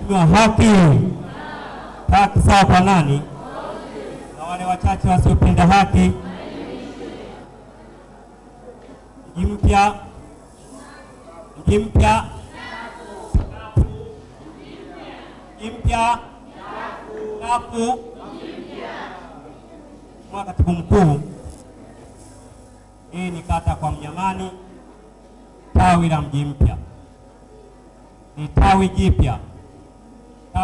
Mheshimiwa, haki. Haki sawa kwa nani? Na wale wachache wasiopenda haki. Mji mpya, mji mpya, mji mpya, kafu. Mheshimiwa Katibu Mkuu, hii ni kata kwa Mnyamani, tawi la mji mpya, ni tawi jipya,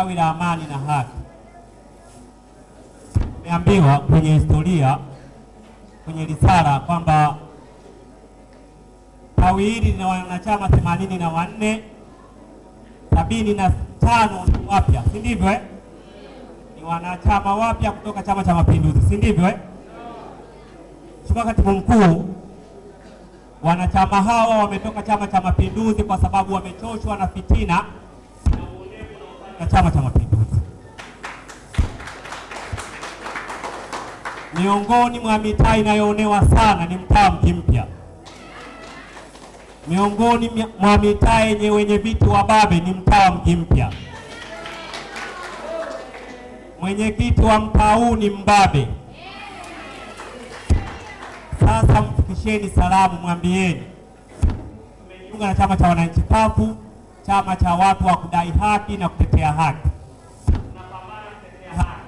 tawi la amani na haki. Tumeambiwa kwenye historia, kwenye risala kwamba tawi hili lina wanachama themanini na wanne, sabini na tano ni wapya, si ndivyo eh? Ni wanachama wapya kutoka Chama cha Mapinduzi, si ndivyo eh? Mheshimiwa Katibu Mkuu, wanachama hawa wametoka Chama cha Mapinduzi kwa sababu wamechoshwa na fitina na Chama cha Mapinduzi. Miongoni mwa mitaa inayoonewa sana ni mtaa Mji Mpya. Miongoni mwa- mitaa yenye wenye viti wa babe ni mtaa Mji Mpya. Mwenyekiti wa mtaa huu ni mbabe. Sasa mfikisheni salamu, mwambieni tumejiunga na chama cha wananchi kafu, chama cha watu wa kudai haki na kutetea haki. Tunapambana kutetea haki.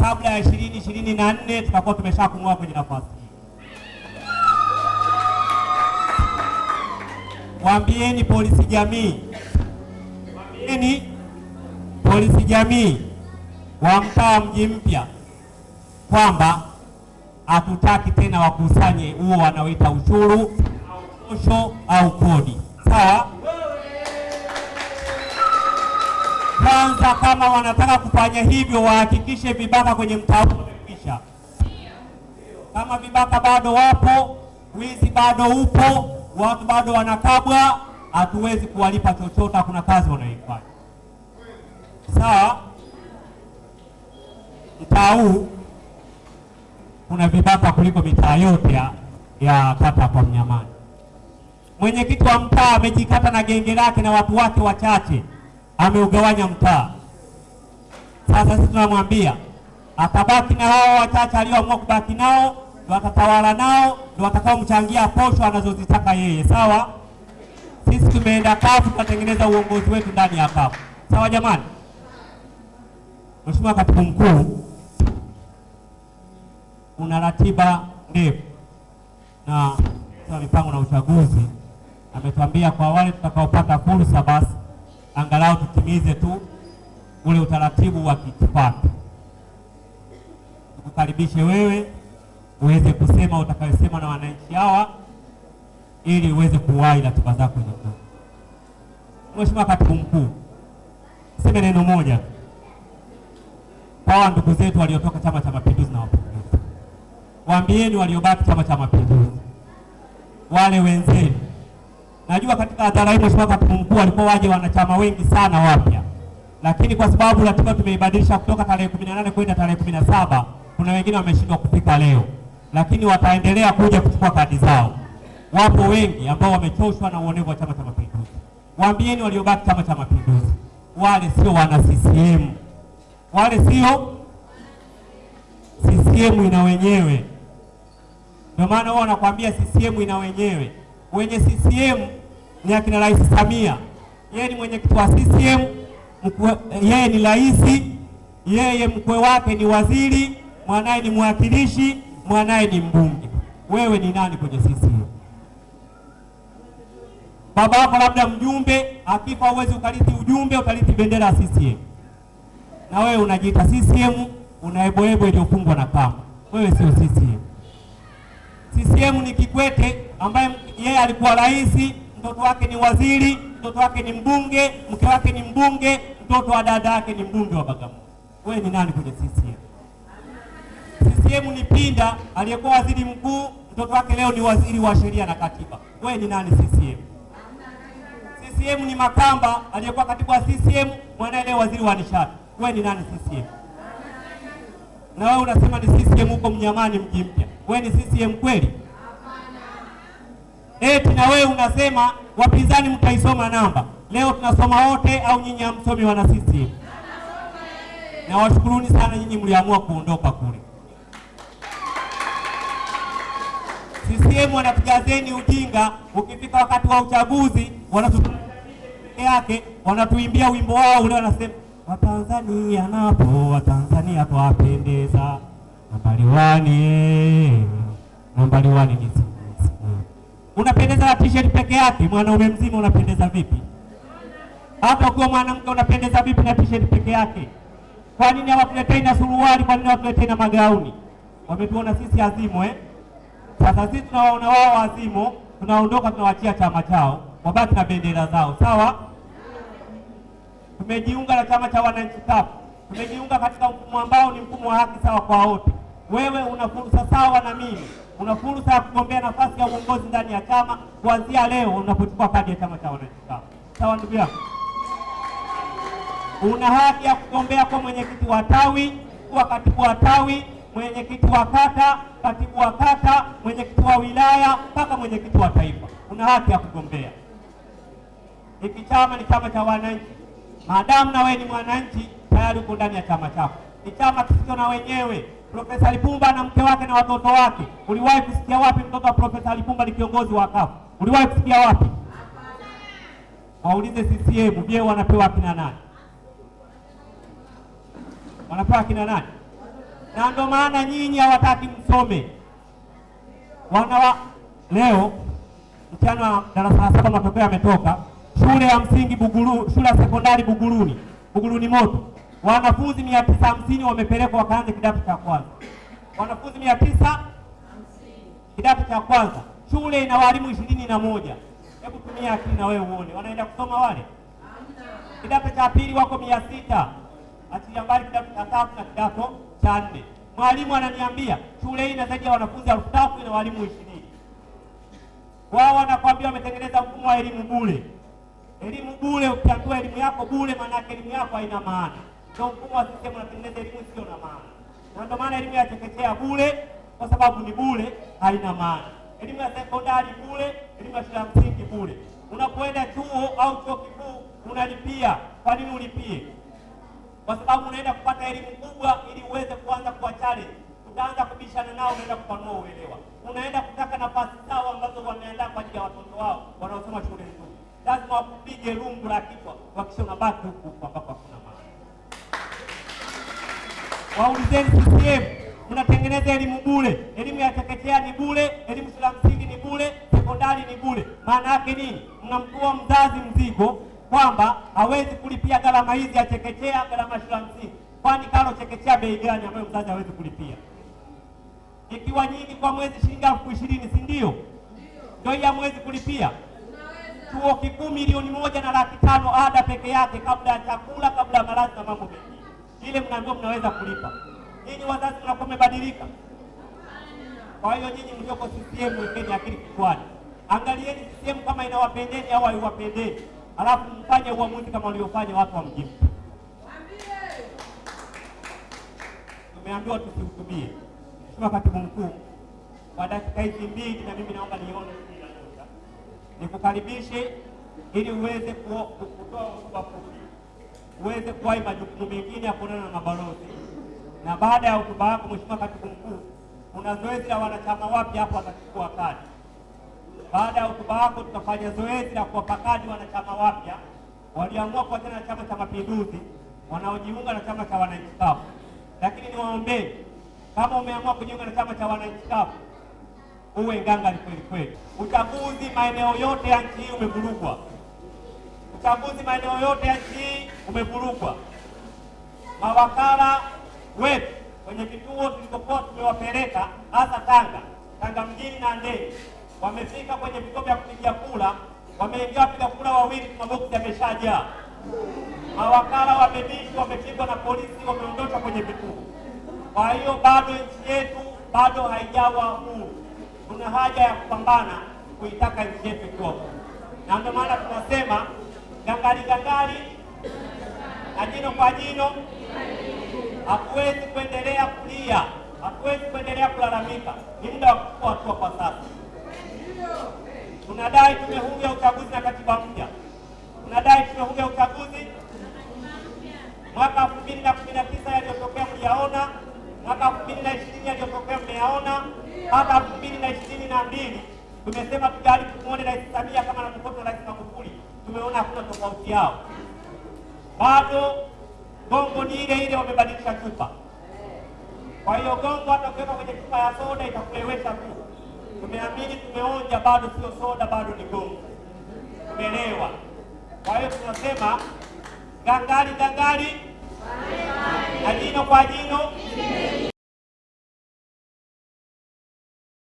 Kabla ya ishirini ishirini na nne tutakuwa tumeshakumua kwenye nafasi hii. Waambieni polisi jamii, waambieni polisi jamii wa mtaa Mji Mpya kwamba hatutaki tena wakusanye huo wanaoita ushuru au posho au kodi. Sawa? Kwanza, kama wanataka kufanya hivyo, wahakikishe vibaka kwenye mtaa huu wamekwisha. Kama vibaka bado wapo, wizi bado upo, watu bado wanakabwa, hatuwezi kuwalipa chochote, hakuna kazi wanayoifanya. Sawa? Mtaa huu kuna vibaka kuliko mitaa yote ya, ya kata kwa Mnyamani. Mwenyekiti wa mtaa amejikata na genge lake na watu wake wachache, ameugawanya mtaa. Sasa sisi tunamwambia atabaki na hao wachache alioamua kubaki nao, ndo atatawala nao, ndo watakaomchangia posho anazozitaka yeye. Sawa, sisi tumeenda kafu, tunatengeneza uongozi wetu ndani ya kafu. Sawa jamani. Mheshimiwa Katibu Mkuu, una ratiba ndefu na mipango na uchaguzi ametuambia kwa wale tutakaopata fursa, basi angalau tutimize tu ule utaratibu wa kikipato. Tukukaribishe wewe uweze kusema utakayosema na wananchi hawa ili uweze kuwahi ratiba zako nyuma. Mheshimiwa Katibu Mkuu, seme neno moja kwa ndugu zetu waliotoka Chama cha Mapinduzi na Wapinduzi, waambieni waliobaki Chama cha Mapinduzi, wale wenzenu. Najua katika hadhara hii Mheshimiwa Katibu Mkuu walikuwa waje wanachama wengi sana wapya, lakini kwa sababu ratiba tumeibadilisha kutoka tarehe 18 kwenda tarehe 17, kuna wengine wameshindwa kufika leo, lakini wataendelea kuja kuchukua kadi zao. Wapo wengi ambao wamechoshwa na uonevu wa Chama cha Mapinduzi. Waambieni waliobaki Chama cha Mapinduzi, wale sio wana CCM wale sio CCM ina wenyewe. Ndio maana wao wanakuambia CCM ina wenyewe. Wenye CCM ni akina Rais Samia, yeye ni mwenyekiti wa CCM, yeye ni rais, yeye mkwe wake ni waziri, mwanaye ni mwakilishi, mwanaye ni mbunge. Wewe ni nani kwenye CCM? Baba yako labda mjumbe, akifa uwezi ukarithi ujumbe, ukarithi bendera ya CCM na wewe unajiita CCM, unaeboebo iliyofungwa na kamba. Wewe sio CCM. CCM ni Kikwete ambaye yeye alikuwa rais, mtoto wake ni waziri, mtoto wake ni mbunge, mke wake ni mbunge, mtoto wa dada yake ni mbunge wa Bagamoyo. Wewe ni nani kwenye CCM? CCM ni Pinda aliyekuwa waziri mkuu, mtoto wake leo ni waziri wa sheria na katiba. Wewe ni nani CCM? CCM ni Makamba aliyekuwa katibu wa CCM, mwanae leo waziri wa nishati. Wewe ni nani CCM? Na wewe unasema ni CCM huko Mnyamani mji mpya. Wewe ni CCM kweli? Eti na wewe unasema wapinzani mtaisoma namba. Leo tunasoma wote au nyinyi hamsomi wana CCM? Na washukuruni sana nyinyi mliamua kuondoka kule. CCM wanatujazeni ujinga, ukifika wakati wa uchaguzi yake wanatuimbia wimbo wao ule, wanasema Watanzania napo Watanzania twapendeza, nambari wani nambari wani ni. Unapendeza na t-shirt peke yake, mwanaume mzima unapendeza vipi? Hata ukiwa mwanamke unapendeza vipi na t-shirt peke yake? Kwa nini hawakuletei na suruali? Kwa nini hawakuletei na magauni? Wametuona sisi azimo eh? Sasa sisi tunawaona wao wazimo, tunaondoka tunawachia chama chao, wabaki na bendera zao, sawa. Tumejiunga na chama cha wananchi CUF, tumejiunga katika mfumo ambao ni mfumo wa haki sawa kwa wote. Wewe una fursa sawa na mimi, una fursa ya kugombea nafasi ya uongozi ndani ya chama kuanzia leo unapochukua kadi ya chama cha wananchi CUF, sawa ndugu yangu. Una haki ya kugombea kwa mwenyekiti wa tawi, kuwa katibu wa tawi, mwenyekiti wa kata, katibu wa kata, mwenyekiti wa wilaya mpaka mwenyekiti wa taifa. Una haki ya kugombea. Hiki chama ni chama cha wananchi. Maadamu na wewe ni mwananchi, tayari uko ndani ya chama chako. Ni chama kisicho na wenyewe. Profesa Lipumba na mke wake na watoto wake, uliwahi kusikia wapi mtoto wa Profesa Lipumba ni kiongozi wa CUF? Uliwahi kusikia wapi? Waulize CCM, je, wanapewa kina nani? Wanapewa kina nani? Na ndio maana nyinyi hawataki msome. Wanawa leo mchana darasa la saba matokeo yametoka. Shule ya msingi Buguru, shule ya sekondari Buguruni, Buguruni moto, wanafunzi mia tisa hamsini wamepelekwa wakaanze kidato cha kwanza. Wanafunzi mia tisa kidato cha kwanza, shule ina walimu ishirini na moja. Hebu tumia akili na wewe uone, wanaenda kusoma wale. Kidato cha pili wako mia sita achilia mbali kidato cha tatu na kidato cha nne. Mwalimu ananiambia shule hii ina zaidi ya wanafunzi elfu tatu ina walimu ishirini. Wao wanakwambia wametengeneza mfumo wa elimu bure. Elimu bure, ukiambiwa elimu yako bure, maana elimu yako haina maana. Ndio mfumo wa CCM unatengeneza elimu sio na maana, na ndio maana elimu ya chekechea bure, kwa sababu ni bure, haina maana. Elimu ya sekondari bure, elimu ya shule ya msingi bure. Unapoenda chuo au chuo kikuu unalipia. Kwa nini ulipie? Kwa sababu unaenda kupata elimu kubwa ili uweze kuanza kuwa challenge. Utaanza kubishana nao, unaenda kupanua uelewa, unaenda kutaka nafasi sawa ambazo wameandaa kwa ajili ya watoto wao wanaosoma shule nzuri. Lazima wakupige rungu la kichwa, wakisha unabaki huku Waulizeni CCM, mnatengeneza elimu bure. Elimu ya chekechea ni bure, elimu shule ya msingi ni bure, sekondari ni bure. Maana yake nini? Mnamtua mzazi mzigo kwamba hawezi kulipia gharama hizi ya chekechea, gharama shule ya msingi. Kwani karo chekechea bei gani ambayo mzazi hawezi kulipia? Ikiwa nyingi kwa mwezi shilingi elfu ishirini, si ndio? Ndio hii hamwezi kulipia. Chuo kikuu milioni moja na laki tano ada peke yake, kabla ya chakula, kabla ya malazi na mambo mengine. Ile mnaambiwa mnaweza kulipa. Nyinyi wazazi mnakuwa mmebadilika. Kwa hiyo nyinyi mlioko CCM wekeni akili kichwani, angalieni CCM kama inawapendeni au haiwapendeni, alafu mfanye uamuzi kama waliofanya watu wa mjini. Tumeambiwa tusihutubie. Mheshimiwa Katibu Mkuu, kwa dakika hizi mbili, na mimi naomba nione nikukaribishe ili uweze ku- ku- kutoa hotuba fupi, uweze kuwahi majukumu mengine ya kuonana na mabalozi, na baada ya hotuba yako Mheshimiwa Katibu Mkuu, kuna zoezi la wanachama wapya hapo watachukua kadi. Baada ya hotuba yako, tutafanya zoezi la kuwapa kadi wanachama wapya walioamua kuachana na Chama cha Mapinduzi wanaojiunga na Chama cha Wananchi CUF. Lakini niwaombee, kama umeamua kujiunga na Chama cha Wananchi CUF uwe ngangari kweli kweli. Uchaguzi maeneo yote ya nchi hii umevurugwa. Uchaguzi maeneo yote ya nchi hii umevurugwa. Mawakala wetu kwenye kituo tulikokuwa tumewapeleka hasa Tanga, Tanga mjini na Ndeni, wamefika kwenye vituo vya kupigia kula wameingia wapiga kula wawili, maboksi yameshajaa. Mawakala wamebishi, wamepigwa na polisi, wameondoshwa kwenye vituo. Kwa hiyo bado nchi yetu bado haijawa huru. Kuna haja ya kupambana kuitaka nchi yetu ikiwa huru, na ndio maana tunasema gangari gangari na jino kwa jino. Hakuwezi kuendelea kulia, hakuwezi kuendelea kulalamika. Ni muda wa kuchukua hatua kwa sasa. Tunadai tume huru ya uchaguzi na katiba mpya. Tunadai tume huru ya uchaguzi mwaka elfu mbili na kumi na tisa yaliyotokea mliyaona, mwaka elfu mbili na ishirini yaliyotokea mmeyaona, hata elfu mbili na ishirini na mbili tumesema tujaribu tumuone Rais Samia kama anavyofuata Rais Magufuli, tumeona hakuna tofauti yao, bado gongo ni ile ile, wamebadilisha chupa. Kwa hiyo gongo hata ukiweka kwenye chupa ya soda itakulewesha tu. Tumeamini, tumeonja, bado sio soda, bado ni gongo. Tumelewa. Kwa hiyo tunasema gangari gangari, na jino kwa jino